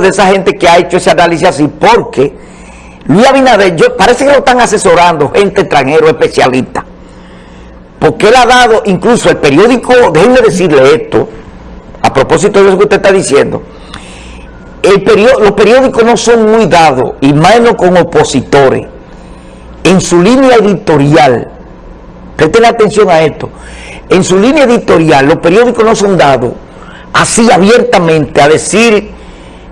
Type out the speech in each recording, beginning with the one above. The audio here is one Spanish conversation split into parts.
de esa gente que ha hecho ese análisis así, porque Luis Abinader, yo, parece que lo están asesorando gente extranjera especialista, porque él ha dado, incluso el periódico, déjenme decirle esto, a propósito de eso que usted está diciendo, el los periódicos no son muy dados, y menos con opositores, en su línea editorial, presten atención a esto, en su línea editorial los periódicos no son dados así abiertamente a decir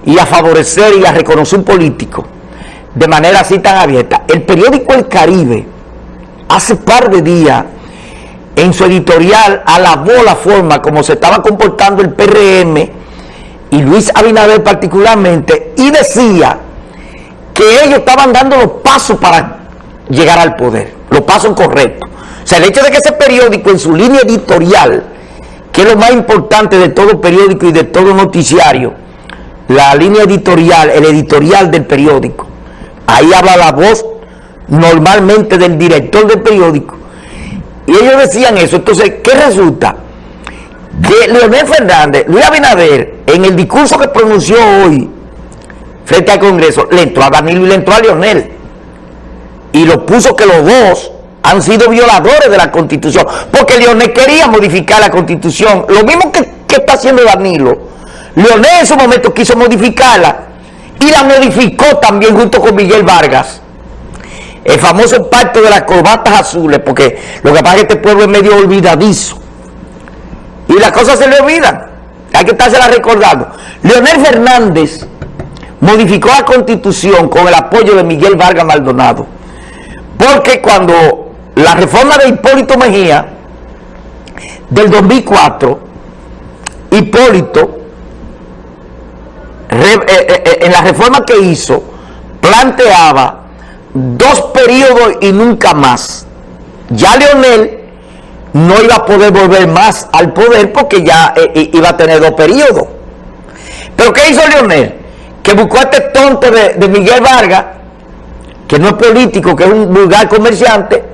y a favorecer y a reconocer un político de manera así tan abierta. El periódico El Caribe hace par de días en su editorial alabó la forma como se estaba comportando el PRM y Luis Abinader particularmente y decía que ellos estaban dando los pasos para llegar al poder, los pasos correctos. O sea, el hecho de que ese periódico en su línea editorial que es lo más importante de todo periódico y de todo noticiario, la línea editorial, el editorial del periódico. Ahí habla la voz normalmente del director del periódico. Y ellos decían eso. Entonces, ¿qué resulta? Que Leonel Fernández, Luis Abinader, en el discurso que pronunció hoy frente al Congreso, le entró a Danilo y le entró a Leonel. Y lo puso que los dos han sido violadores de la Constitución, porque Leonel quería modificar la Constitución, lo mismo que, está haciendo Danilo. Leonel en su momento quiso modificarla y la modificó también junto con Miguel Vargas. El famoso pacto de las corbatas azules, porque lo que pasa es que este pueblo es medio olvidadizo. Y las cosas se le olvidan. Hay que estársela recordando. Leonel Fernández modificó la Constitución con el apoyo de Miguel Vargas Maldonado. Porque cuando la reforma de Hipólito Mejía del 2004, Hipólito, en la reforma que hizo, planteaba dos periodos y nunca más. Ya Leonel no iba a poder volver más al poder porque ya iba a tener dos periodos. Pero ¿qué hizo Leonel? Que buscó a este tonto de, de Miguel Vargas, que no es político, que es un vulgar comerciante,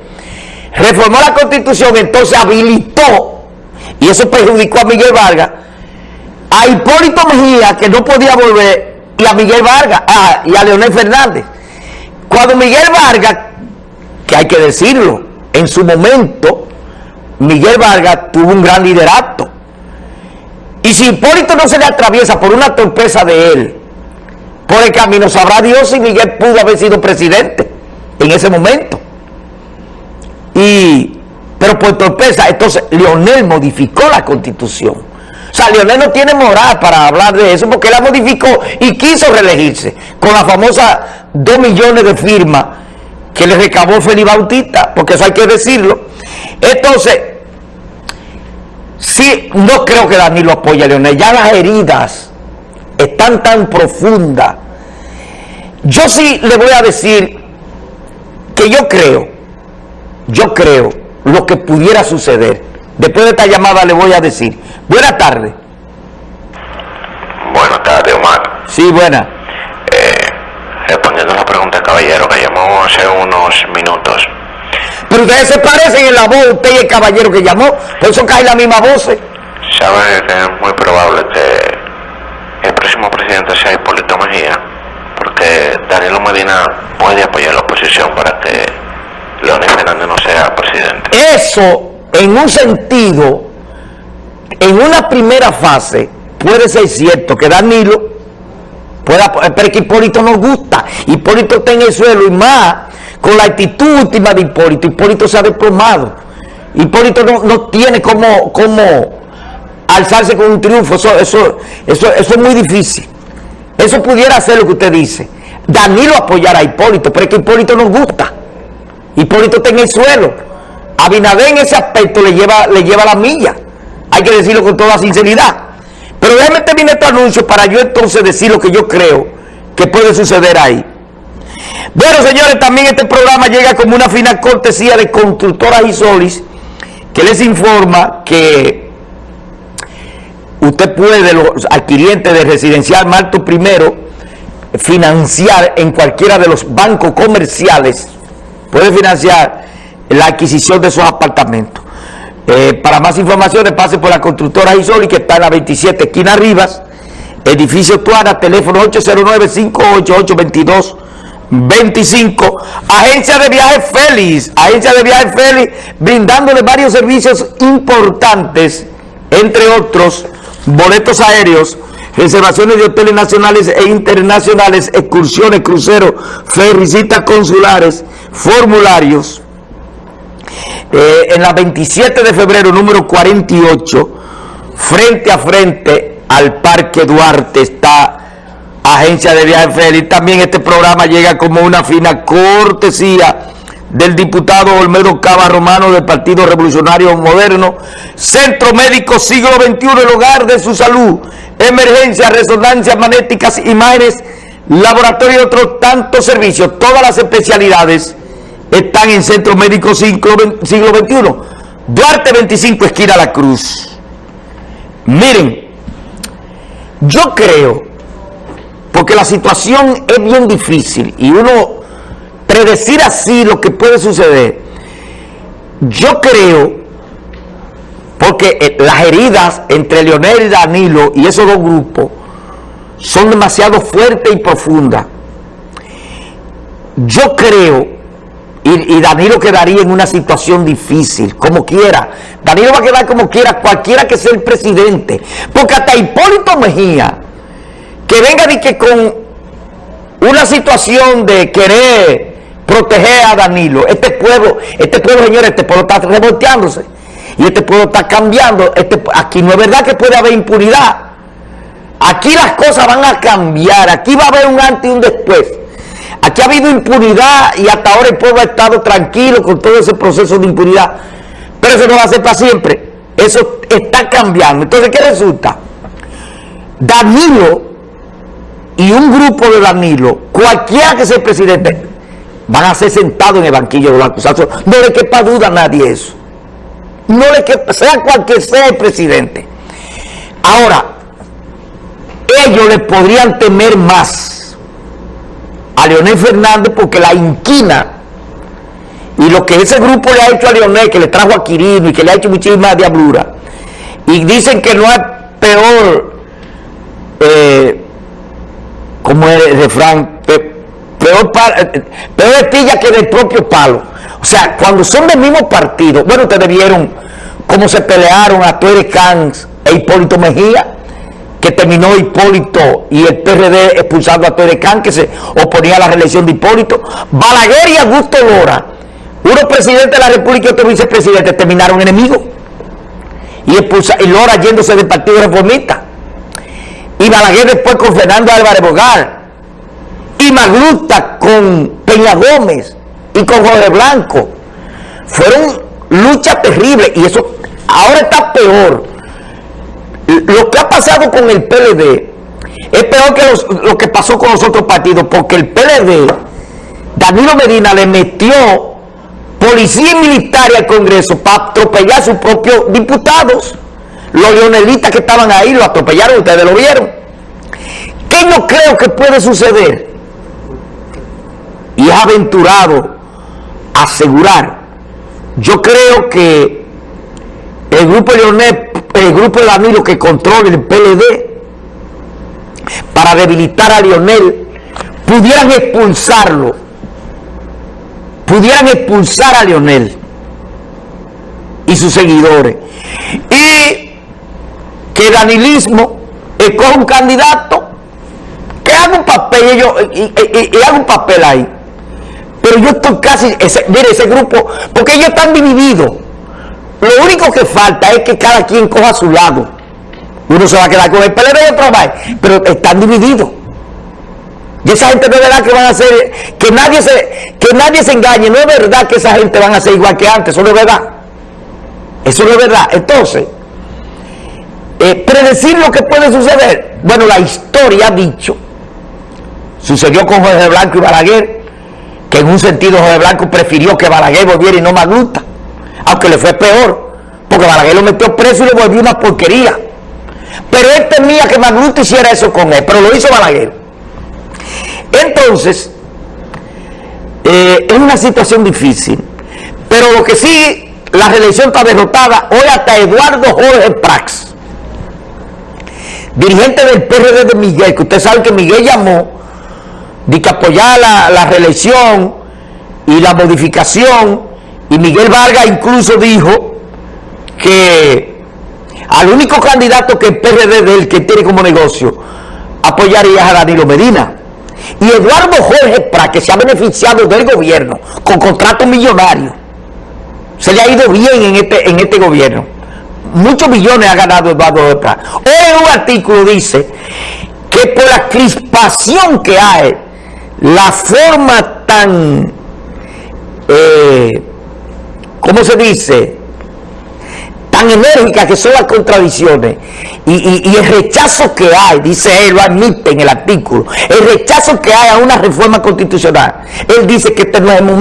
reformó la constitución, entonces habilitó, y eso perjudicó a Miguel Vargas, a Hipólito Mejía, que no podía volver, y a Miguel Vargas, y a Leonel Fernández. Cuando Miguel Vargas, que hay que decirlo, en su momento, Miguel Vargas tuvo un gran liderato. Y si Hipólito no se le atraviesa por una torpeza de él, por el camino, sabrá Dios si Miguel pudo haber sido presidente en ese momento. Y, pero por torpeza, entonces Leonel modificó la constitución. O sea, Leonel no tiene moral para hablar de eso porque la modificó y quiso reelegirse con la famosa 2 millones de firmas que le recabó Felipe Bautista, porque eso hay que decirlo. Entonces, sí, no creo que Danilo apoye a Leonel. Ya las heridas están tan profundas. Yo sí le voy a decir que yo creo yo creo, lo que pudiera suceder. Después de esta llamada le voy a decir. Buenas tardes. Buenas tardes, Omar. Sí, buena. Eh, respondiendo a la pregunta del caballero que llamó hace unos minutos. Pero ustedes se parecen en la voz, usted y el caballero que llamó, por eso cae la misma voz. Sabe que es muy probable que el próximo presidente sea Hipólito Mejía, porque Danilo Medina puede apoyar la oposición para que Leonel Fernández no sea presidente. Eso, en un sentido, en una primera fase, puede ser cierto que Danilo pueda, pero que Hipólito nos gusta. Hipólito está en el suelo y más con la actitud última de Hipólito. Hipólito se ha desplomado. Hipólito no, tiene como, como alzarse con un triunfo. Eso, eso, eso, eso es muy difícil. Eso pudiera ser lo que usted dice. Danilo apoyar a Hipólito, pero es que Hipólito nos gusta. Hipólito está en el suelo. Abinader en ese aspecto le lleva, le lleva la milla. Hay que decirlo con toda sinceridad. Pero déjeme terminar este anuncio para yo entonces decir lo que yo creo que puede suceder ahí. Bueno, señores, también este programa llega como una final cortesía de Constructoras Isolis, que les informa que usted puede, los adquirientes de residencial Marto Primero, financiar en cualquiera de los bancos comerciales puede financiar la adquisición de esos apartamentos. Eh, para más informaciones pase por la constructora Isoli que está en la 27 esquina Rivas edificio Tuara, teléfono 809-588-2225. Agencia de viajes Félix, agencia de viajes Félix, brindándole varios servicios importantes, entre otros, boletos aéreos, reservaciones de hoteles nacionales e internacionales, excursiones, cruceros, visitas consulares, formularios. Eh, en la 27 de febrero, número 48, frente a frente al Parque Duarte está Agencia de Viajes Félix. También este programa llega como una fina cortesía del diputado Olmedo Cava Romano del Partido Revolucionario Moderno, Centro Médico Siglo XXI, el hogar de su salud, emergencia, resonancias magnéticas, imágenes, laboratorio y otros tantos servicios, todas las especialidades están en Centro Médico Siglo, XXI, Duarte 25, esquina La Cruz. Miren, yo creo, porque la situación es bien difícil y uno predecir así lo que puede suceder, yo creo, porque eh, las heridas entre Leonel y Danilo y esos dos grupos son demasiado fuertes y profundas. Yo creo, y, Danilo quedaría en una situación difícil, como quiera. Danilo va a quedar como quiera, cualquiera que sea el presidente. Porque hasta Hipólito Mejía, que venga de que con una situación de querer proteger a Danilo. Este pueblo, este pueblo, señores, este pueblo está revolteándose. Y este pueblo está cambiando. Este, aquí no es verdad que puede haber impunidad. Aquí las cosas van a cambiar. Aquí va a haber un antes y un después. Aquí ha habido impunidad y hasta ahora el pueblo ha estado tranquilo con todo ese proceso de impunidad. Pero eso no va a ser para siempre. Eso está cambiando. Entonces, ¿qué resulta? Danilo y un grupo de Danilo, cualquiera que sea el presidente, van a ser sentados en el banquillo de los acusados. No le quepa duda a nadie eso. No le quepa, sea cualquier sea el presidente. Ahora, ellos le podrían temer más a Leonel Fernández porque la inquina y lo que ese grupo le ha hecho a Leonel, que le trajo a Quirino y que le ha hecho muchísima diablura, y dicen que no es peor, eh, como el refrán, peor, eh, peor estilla que del propio palo. O sea, cuando son del mismo partido, bueno, ustedes vieron cómo se pelearon a Tuere Cans e Hipólito Mejía, que terminó Hipólito y el PRD expulsando a Tuere Cans, que se oponía a la reelección de Hipólito. Balaguer y Augusto Lora, uno presidente de la República y otro vicepresidente, terminaron enemigos. Y, expulsa, y Lora yéndose del Partido Reformista. Y Balaguer después con Fernando Álvarez Bogar y Magluta con Peña Gómez y con Jorge Blanco. Fueron luchas terribles y eso ahora está peor. Lo que ha pasado con el PLD es peor que lo que pasó con los otros partidos porque el PLD, Danilo Medina le metió policía militar al Congreso para atropellar a sus propios diputados. Los leonelistas que estaban ahí lo atropellaron, ustedes lo vieron. ¿Qué no creo que puede suceder? y es aventurado asegurar. Yo creo que el grupo Leonel, el grupo de Danilo que controla el PLD, para debilitar a Lionel, pudieran expulsarlo, pudieran expulsar a Lionel y sus seguidores. Y que Danilismo escoja un candidato que haga un papel, y haga un papel ahí pero yo estoy casi, ese, mire ese grupo, porque ellos están divididos. Lo único que falta es que cada quien coja su lado. Uno se va a quedar con el PLD y otro pero están divididos. Y esa gente no es verdad que van a ser, que nadie se, que nadie se engañe, no es verdad que esa gente van a ser igual que antes, eso no es verdad. Eso no es verdad. Entonces, eh, predecir lo que puede suceder, bueno, la historia ha dicho, sucedió con Jorge Blanco y Balaguer, que en un sentido José Blanco prefirió que Balaguer volviera y no Magluta, aunque le fue peor, porque Balaguer lo metió preso y le volvió una porquería. Pero él temía que Magluta hiciera eso con él, pero lo hizo Balaguer. Entonces, eh, es una situación difícil, pero lo que sí, la reelección está derrotada, hoy hasta Eduardo Jorge Prax dirigente del PRD de Miguel, que usted sabe que Miguel llamó de que apoyar la, la reelección y la modificación, y Miguel Vargas incluso dijo que al único candidato que el PRD de él que tiene como negocio apoyaría a Danilo Medina. Y Eduardo Jorge Prat, que se ha beneficiado del gobierno con contratos millonarios, se le ha ido bien en este, en este gobierno. Muchos millones ha ganado Eduardo Jorge Prat. Hoy en un artículo dice que por la crispación que hay, la forma tan, eh, ¿cómo se dice?, tan enérgicas que son las contradicciones y, el rechazo que hay, dice él, lo admite en el artículo, el rechazo que hay a una reforma constitucional. Él dice que este no es el momento.